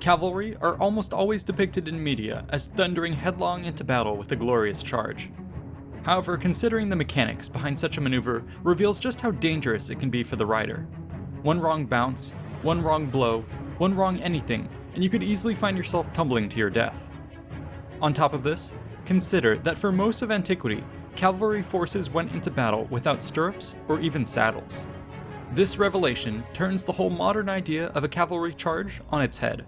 Cavalry are almost always depicted in media as thundering headlong into battle with a glorious charge. However, considering the mechanics behind such a maneuver reveals just how dangerous it can be for the rider. One wrong bounce, one wrong blow, one wrong anything, and you could easily find yourself tumbling to your death. On top of this, consider that for most of antiquity, cavalry forces went into battle without stirrups or even saddles. This revelation turns the whole modern idea of a cavalry charge on its head.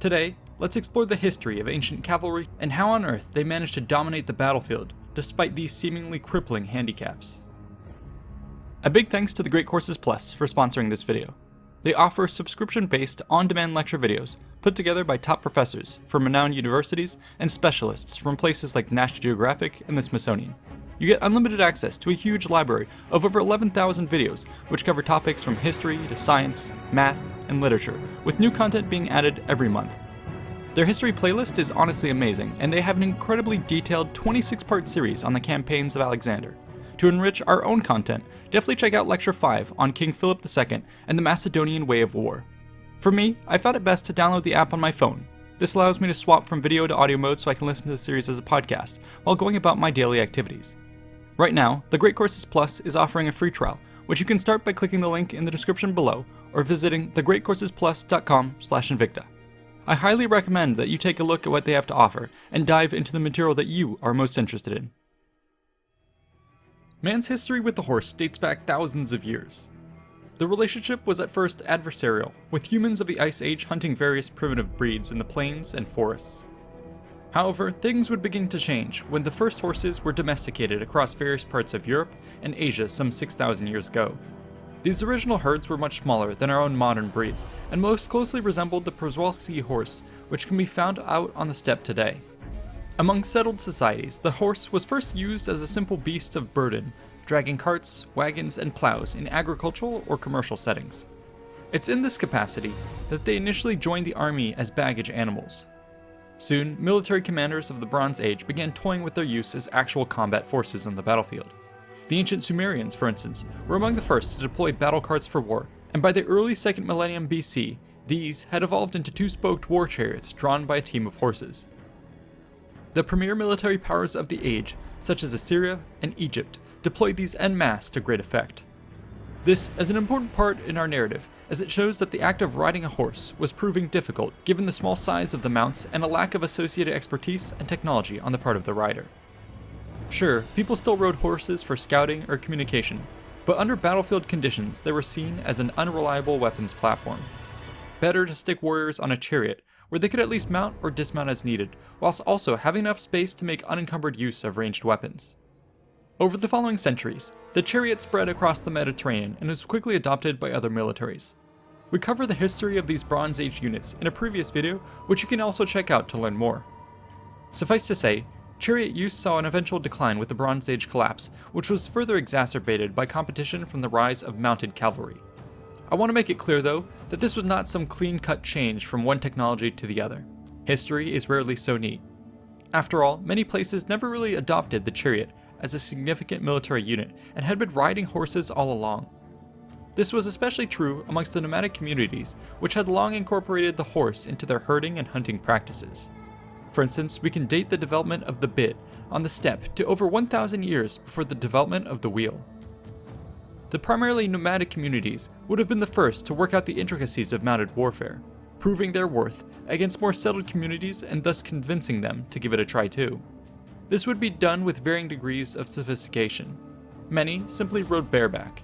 Today, let's explore the history of ancient cavalry and how on earth they managed to dominate the battlefield despite these seemingly crippling handicaps. A big thanks to the Great Courses Plus for sponsoring this video. They offer subscription-based, on-demand lecture videos put together by top professors from renowned universities and specialists from places like National Geographic and the Smithsonian. You get unlimited access to a huge library of over 11,000 videos which cover topics from history to science, math, and literature, with new content being added every month. Their history playlist is honestly amazing, and they have an incredibly detailed 26-part series on the campaigns of Alexander. To enrich our own content, definitely check out Lecture 5 on King Philip II and the Macedonian Way of War. For me, I found it best to download the app on my phone. This allows me to swap from video to audio mode so I can listen to the series as a podcast, while going about my daily activities. Right now, the Great Courses Plus is offering a free trial, which you can start by clicking the link in the description below or visiting thegreatcoursesplus.com invicta. I highly recommend that you take a look at what they have to offer and dive into the material that you are most interested in. Man's history with the horse dates back thousands of years. The relationship was at first adversarial, with humans of the Ice Age hunting various primitive breeds in the plains and forests. However, things would begin to change when the first horses were domesticated across various parts of Europe and Asia some 6,000 years ago. These original herds were much smaller than our own modern breeds, and most closely resembled the Przewalski horse, which can be found out on the steppe today. Among settled societies, the horse was first used as a simple beast of burden, dragging carts, wagons, and plows in agricultural or commercial settings. It's in this capacity that they initially joined the army as baggage animals. Soon, military commanders of the Bronze Age began toying with their use as actual combat forces on the battlefield. The ancient Sumerians, for instance, were among the first to deploy battle carts for war, and by the early 2nd millennium BC, these had evolved into two-spoked war chariots drawn by a team of horses. The premier military powers of the age, such as Assyria and Egypt, deployed these en masse to great effect. This is an important part in our narrative, as it shows that the act of riding a horse was proving difficult given the small size of the mounts and a lack of associated expertise and technology on the part of the rider. Sure, people still rode horses for scouting or communication, but under battlefield conditions they were seen as an unreliable weapons platform. Better to stick warriors on a chariot, where they could at least mount or dismount as needed, whilst also having enough space to make unencumbered use of ranged weapons. Over the following centuries, the chariot spread across the Mediterranean and was quickly adopted by other militaries. We cover the history of these Bronze Age units in a previous video, which you can also check out to learn more. Suffice to say, chariot use saw an eventual decline with the Bronze Age collapse, which was further exacerbated by competition from the rise of mounted cavalry. I want to make it clear though, that this was not some clean-cut change from one technology to the other. History is rarely so neat. After all, many places never really adopted the chariot as a significant military unit and had been riding horses all along. This was especially true amongst the nomadic communities, which had long incorporated the horse into their herding and hunting practices. For instance, we can date the development of the bit on the steppe to over 1,000 years before the development of the wheel. The primarily nomadic communities would have been the first to work out the intricacies of mounted warfare, proving their worth against more settled communities and thus convincing them to give it a try too. This would be done with varying degrees of sophistication. Many simply rode bareback.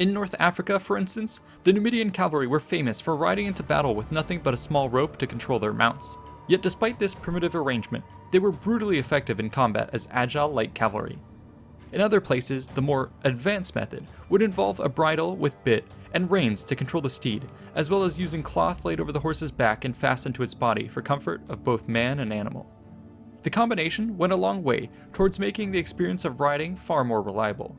In North Africa, for instance, the Numidian cavalry were famous for riding into battle with nothing but a small rope to control their mounts. Yet despite this primitive arrangement, they were brutally effective in combat as agile light cavalry. In other places, the more advanced method would involve a bridle with bit and reins to control the steed, as well as using cloth laid over the horse's back and fastened to its body for comfort of both man and animal. The combination went a long way towards making the experience of riding far more reliable.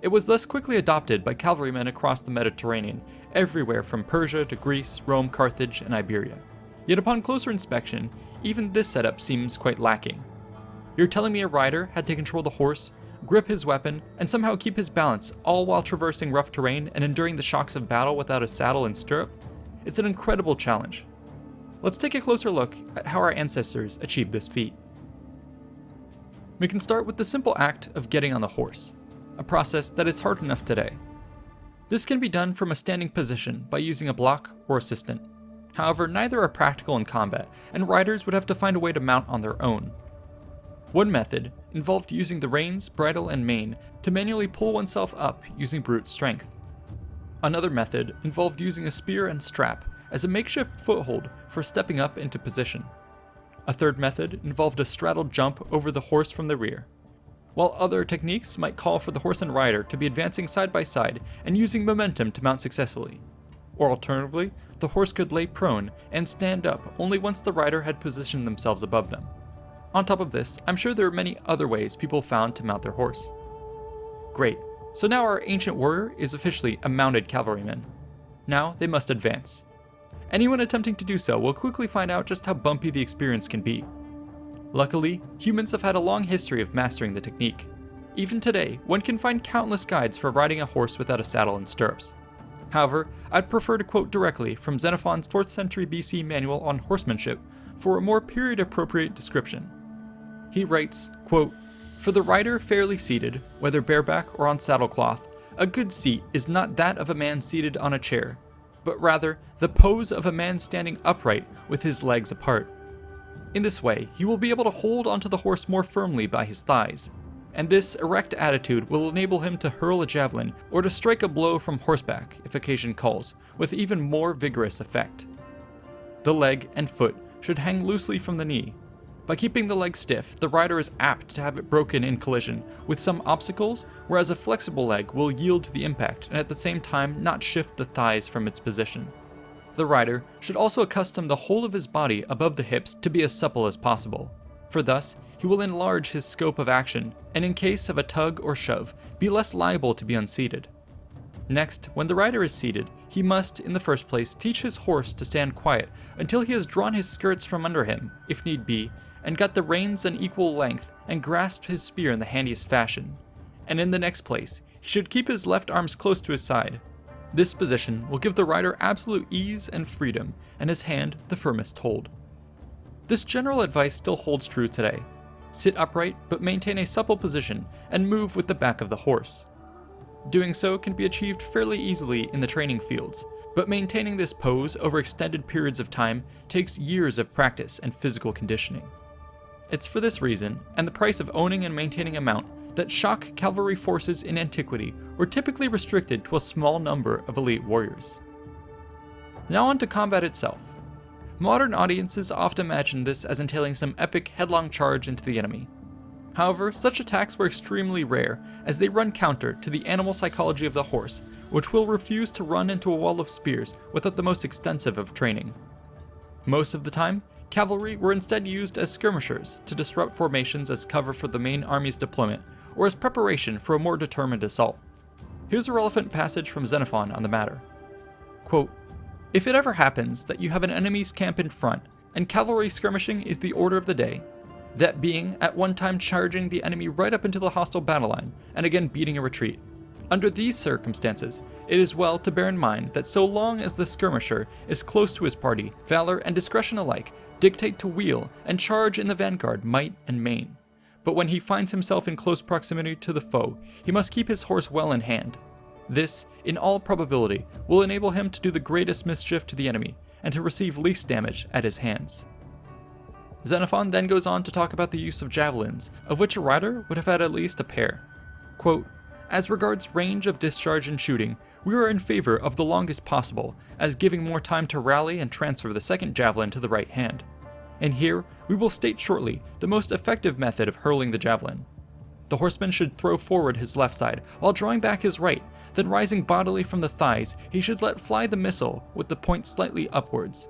It was thus quickly adopted by cavalrymen across the Mediterranean, everywhere from Persia to Greece, Rome, Carthage, and Iberia. Yet upon closer inspection, even this setup seems quite lacking. You're telling me a rider had to control the horse, grip his weapon, and somehow keep his balance, all while traversing rough terrain and enduring the shocks of battle without a saddle and stirrup? It's an incredible challenge. let's take a closer look at how our ancestors achieved this feat. We can start with the simple act of getting on the horse, a process that is hard enough today. This can be done from a standing position by using a block or assistant. However, neither are practical in combat, and riders would have to find a way to mount on their own. One method involved using the reins, bridle, and mane to manually pull oneself up using brute strength. Another method involved using a spear and strap as a makeshift foothold for stepping up into position. A third method involved a straddled jump over the horse from the rear, while other techniques might call for the horse and rider to be advancing side by side and using momentum to mount successfully. Or alternatively, the horse could lay prone and stand up only once the rider had positioned themselves above them. On top of this, I'm sure there are many other ways people found to mount their horse. Great, so now our ancient warrior is officially a mounted cavalryman. Now they must advance. Anyone attempting to do so will quickly find out just how bumpy the experience can be. Luckily, humans have had a long history of mastering the technique. Even today, one can find countless guides for riding a horse without a saddle and stirrups. However, I'd prefer to quote directly from Xenophon's 4th century BC manual on horsemanship for a more period appropriate description. He writes, quote, For the rider fairly seated, whether bareback or on saddlecloth, a good seat is not that of a man seated on a chair, but rather the pose of a man standing upright with his legs apart. In this way, he will be able to hold onto the horse more firmly by his thighs, and this erect attitude will enable him to hurl a javelin or to strike a blow from horseback if occasion calls, with even more vigorous effect. The leg and foot should hang loosely from the knee, by keeping the leg stiff, the rider is apt to have it broken in collision with some obstacles, whereas a flexible leg will yield to the impact and at the same time not shift the thighs from its position. The rider should also accustom the whole of his body above the hips to be as supple as possible, for thus he will enlarge his scope of action, and in case of a tug or shove, be less liable to be unseated. Next, when the rider is seated, he must, in the first place, teach his horse to stand quiet until he has drawn his skirts from under him, if need be, and got the reins an equal length, and grasped his spear in the handiest fashion. And in the next place, he should keep his left arms close to his side. This position will give the rider absolute ease and freedom, and his hand the firmest hold. This general advice still holds true today. Sit upright, but maintain a supple position, and move with the back of the horse. Doing so can be achieved fairly easily in the training fields, but maintaining this pose over extended periods of time takes years of practice and physical conditioning. It's for this reason, and the price of owning and maintaining a mount, that shock cavalry forces in antiquity were typically restricted to a small number of elite warriors. Now on to combat itself. Modern audiences often imagine this as entailing some epic headlong charge into the enemy. However, such attacks were extremely rare, as they run counter to the animal psychology of the horse, which will refuse to run into a wall of spears without the most extensive of training. Most of the time, Cavalry were instead used as skirmishers to disrupt formations as cover for the main army's deployment, or as preparation for a more determined assault. Here's a relevant passage from Xenophon on the matter. Quote, If it ever happens that you have an enemy's camp in front, and cavalry skirmishing is the order of the day, that being at one time charging the enemy right up into the hostile battle line, and again beating a retreat. Under these circumstances, it is well to bear in mind that so long as the skirmisher is close to his party, valor and discretion alike dictate to wheel and charge in the vanguard might and main. But when he finds himself in close proximity to the foe, he must keep his horse well in hand. This, in all probability, will enable him to do the greatest mischief to the enemy, and to receive least damage at his hands. Xenophon then goes on to talk about the use of javelins, of which a rider would have had at least a pair. Quote, As regards range of discharge and shooting, we are in favor of the longest possible, as giving more time to rally and transfer the second javelin to the right hand. And here, we will state shortly the most effective method of hurling the javelin. The horseman should throw forward his left side while drawing back his right, then rising bodily from the thighs, he should let fly the missile with the point slightly upwards.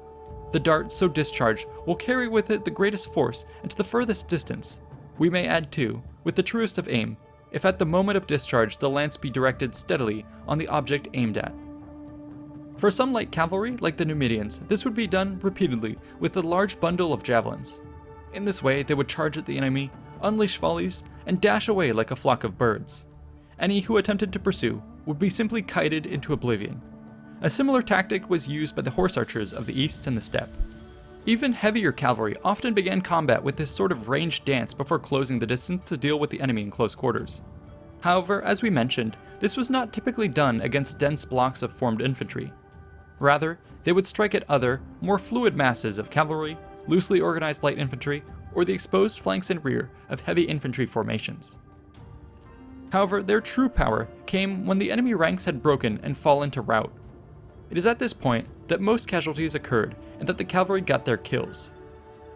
The dart so discharged will carry with it the greatest force and to the furthest distance. We may add too, with the truest of aim, if at the moment of discharge the lance be directed steadily on the object aimed at. For some light cavalry, like the Numidians, this would be done repeatedly with a large bundle of javelins. In this way, they would charge at the enemy, unleash volleys, and dash away like a flock of birds. Any who attempted to pursue would be simply kited into oblivion. A similar tactic was used by the horse archers of the east and the steppe. Even heavier cavalry often began combat with this sort of ranged dance before closing the distance to deal with the enemy in close quarters. However, as we mentioned, this was not typically done against dense blocks of formed infantry. Rather, they would strike at other, more fluid masses of cavalry, loosely organized light infantry, or the exposed flanks and rear of heavy infantry formations. However, their true power came when the enemy ranks had broken and fallen to rout. It is at this point that most casualties occurred and that the cavalry got their kills.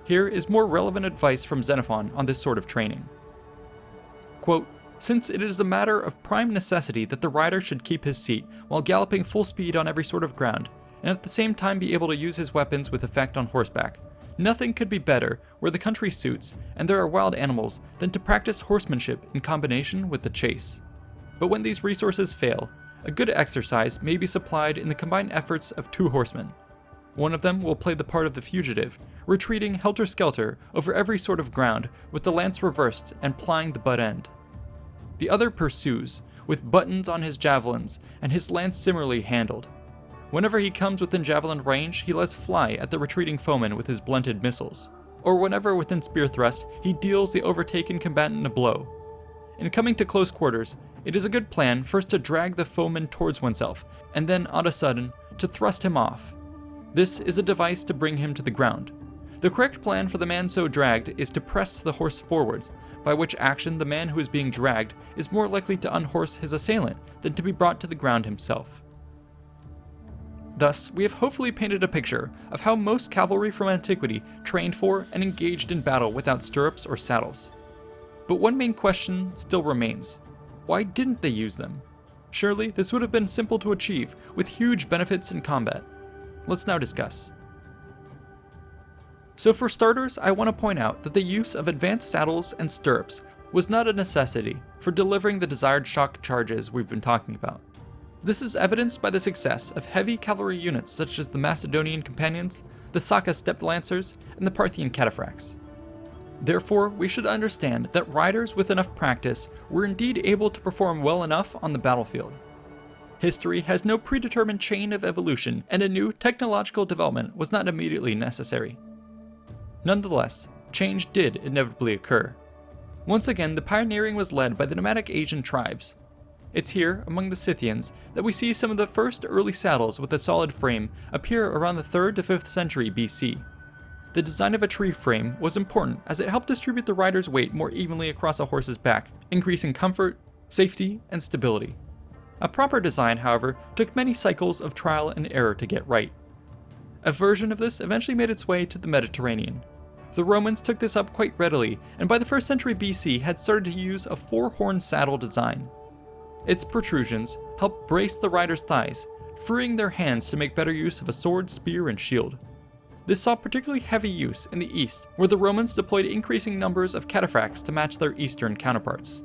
Here is more relevant advice from Xenophon on this sort of training. Quote, since it is a matter of prime necessity that the rider should keep his seat while galloping full speed on every sort of ground, and at the same time be able to use his weapons with effect on horseback, nothing could be better where the country suits and there are wild animals than to practice horsemanship in combination with the chase. But when these resources fail, a good exercise may be supplied in the combined efforts of two horsemen. One of them will play the part of the fugitive, retreating helter-skelter over every sort of ground with the lance reversed and plying the butt end. The other pursues, with buttons on his javelins and his lance similarly handled. Whenever he comes within javelin range, he lets fly at the retreating foeman with his blunted missiles, or whenever within spear thrust, he deals the overtaken combatant a blow. In coming to close quarters, it is a good plan first to drag the foeman towards oneself, and then on a sudden, to thrust him off. This is a device to bring him to the ground. The correct plan for the man so dragged is to press the horse forwards, by which action the man who is being dragged is more likely to unhorse his assailant than to be brought to the ground himself. Thus, we have hopefully painted a picture of how most cavalry from antiquity trained for and engaged in battle without stirrups or saddles. But one main question still remains. Why didn't they use them? Surely this would have been simple to achieve, with huge benefits in combat. Let's now discuss. So for starters, I want to point out that the use of advanced saddles and stirrups was not a necessity for delivering the desired shock charges we've been talking about. This is evidenced by the success of heavy cavalry units such as the Macedonian Companions, the Saka Steppe Lancers, and the Parthian Cataphracts. Therefore, we should understand that riders with enough practice were indeed able to perform well enough on the battlefield. History has no predetermined chain of evolution, and a new technological development was not immediately necessary. Nonetheless, change did inevitably occur. Once again, the pioneering was led by the nomadic Asian tribes. It's here, among the Scythians, that we see some of the first early saddles with a solid frame appear around the 3rd to 5th century BC. The design of a tree frame was important as it helped distribute the rider's weight more evenly across a horse's back, increasing comfort, safety, and stability. A proper design, however, took many cycles of trial and error to get right. A version of this eventually made its way to the Mediterranean. The Romans took this up quite readily, and by the 1st century BC had started to use a four-horn saddle design. Its protrusions helped brace the rider's thighs, freeing their hands to make better use of a sword, spear, and shield. This saw particularly heavy use in the east, where the Romans deployed increasing numbers of cataphracts to match their eastern counterparts.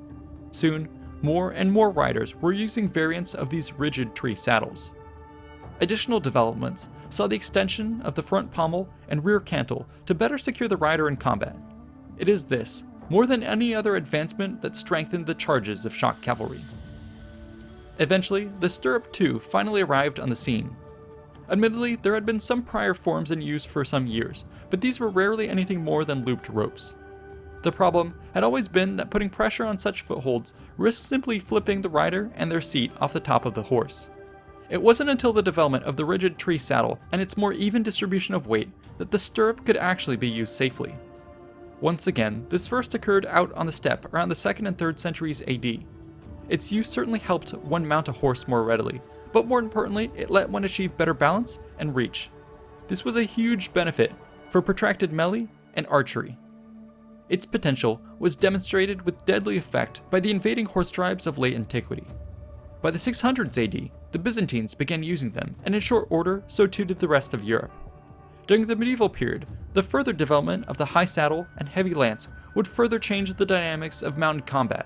Soon, more and more riders were using variants of these rigid tree saddles. Additional developments saw the extension of the front pommel and rear cantle to better secure the rider in combat. It is this, more than any other advancement that strengthened the charges of shock cavalry. Eventually, the stirrup too finally arrived on the scene, Admittedly, there had been some prior forms in use for some years, but these were rarely anything more than looped ropes. The problem had always been that putting pressure on such footholds risked simply flipping the rider and their seat off the top of the horse. It wasn't until the development of the rigid tree saddle and its more even distribution of weight that the stirrup could actually be used safely. Once again, this first occurred out on the steppe around the 2nd and 3rd centuries AD. Its use certainly helped one mount a horse more readily, but more importantly, it let one achieve better balance and reach. This was a huge benefit for protracted melee and archery. Its potential was demonstrated with deadly effect by the invading horse tribes of late antiquity. By the 600s AD, the Byzantines began using them, and in short order, so too did the rest of Europe. During the medieval period, the further development of the high saddle and heavy lance would further change the dynamics of mounted combat,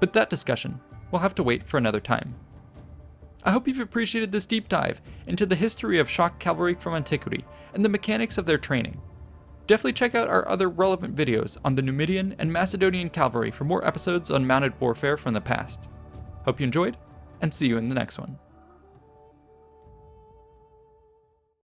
but that discussion will have to wait for another time. I hope you've appreciated this deep dive into the history of shock cavalry from antiquity and the mechanics of their training. Definitely check out our other relevant videos on the Numidian and Macedonian cavalry for more episodes on mounted warfare from the past. Hope you enjoyed, and see you in the next one.